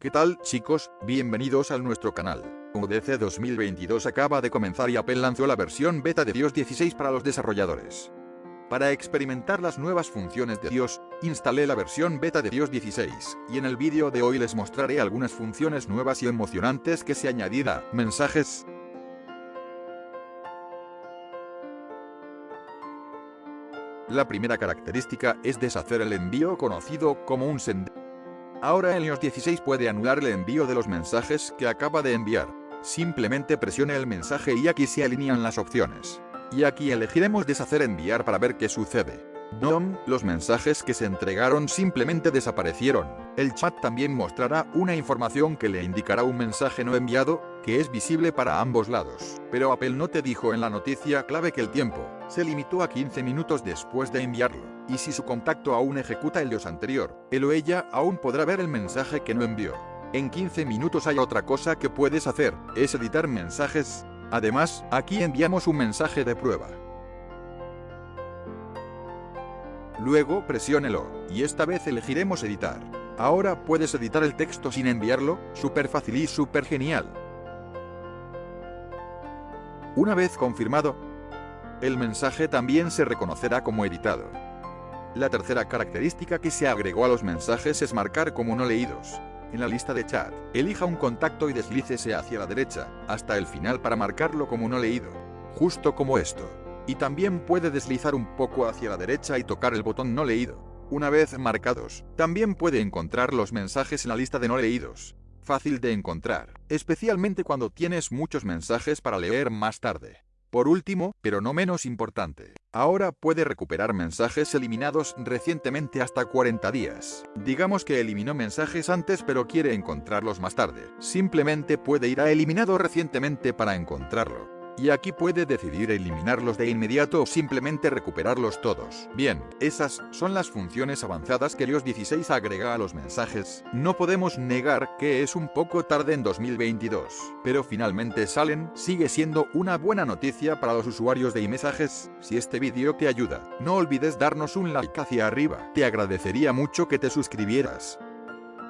¿Qué tal, chicos? Bienvenidos a nuestro canal. UDC 2022 acaba de comenzar y Apple lanzó la versión beta de iOS 16 para los desarrolladores. Para experimentar las nuevas funciones de iOS, instalé la versión beta de iOS 16, y en el vídeo de hoy les mostraré algunas funciones nuevas y emocionantes que se añadirá. Mensajes, La primera característica es deshacer el envío conocido como un send. Ahora el iOS 16 puede anular el envío de los mensajes que acaba de enviar. Simplemente presione el mensaje y aquí se alinean las opciones. Y aquí elegiremos deshacer enviar para ver qué sucede. DOM, los mensajes que se entregaron simplemente desaparecieron. El chat también mostrará una información que le indicará un mensaje no enviado, que es visible para ambos lados. Pero Apple no te dijo en la noticia clave que el tiempo se limitó a 15 minutos después de enviarlo, y si su contacto aún ejecuta el dios anterior, él o ella aún podrá ver el mensaje que no envió. En 15 minutos hay otra cosa que puedes hacer, es editar mensajes. Además, aquí enviamos un mensaje de prueba. Luego presiónelo, y esta vez elegiremos editar. Ahora puedes editar el texto sin enviarlo, súper fácil y súper genial. Una vez confirmado, el mensaje también se reconocerá como editado. La tercera característica que se agregó a los mensajes es marcar como no leídos. En la lista de chat, elija un contacto y deslícese hacia la derecha, hasta el final para marcarlo como no leído. Justo como esto y también puede deslizar un poco hacia la derecha y tocar el botón no leído. Una vez marcados, también puede encontrar los mensajes en la lista de no leídos. Fácil de encontrar, especialmente cuando tienes muchos mensajes para leer más tarde. Por último, pero no menos importante, ahora puede recuperar mensajes eliminados recientemente hasta 40 días. Digamos que eliminó mensajes antes pero quiere encontrarlos más tarde. Simplemente puede ir a eliminado recientemente para encontrarlo y aquí puede decidir eliminarlos de inmediato o simplemente recuperarlos todos. Bien, esas son las funciones avanzadas que iOS 16 agrega a los mensajes. No podemos negar que es un poco tarde en 2022, pero finalmente salen, sigue siendo una buena noticia para los usuarios de iMessages. Si este vídeo te ayuda, no olvides darnos un like hacia arriba, te agradecería mucho que te suscribieras.